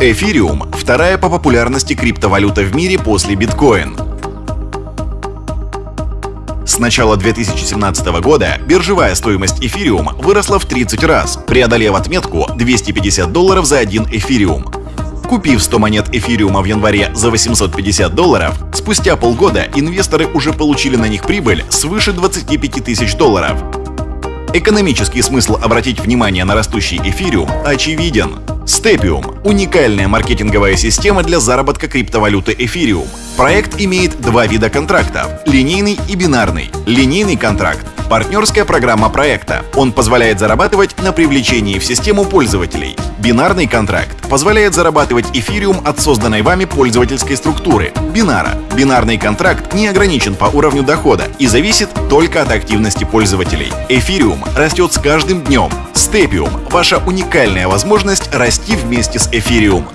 Эфириум – вторая по популярности криптовалюта в мире после биткоин. С начала 2017 года биржевая стоимость эфириум выросла в 30 раз, преодолев отметку 250 долларов за один эфириум. Купив 100 монет эфириума в январе за 850 долларов, спустя полгода инвесторы уже получили на них прибыль свыше 25 тысяч долларов. Экономический смысл обратить внимание на растущий эфириум очевиден. Степиум – уникальная маркетинговая система для заработка криптовалюты эфириум. Проект имеет два вида контрактов – линейный и бинарный. Линейный контракт – партнерская программа проекта. Он позволяет зарабатывать на привлечении в систему пользователей. Бинарный контракт позволяет зарабатывать эфириум от созданной вами пользовательской структуры – бинара. Бинарный контракт не ограничен по уровню дохода и зависит только от активности пользователей. Эфириум растет с каждым днем. Степиум – ваша уникальная возможность расти вместе с эфириум.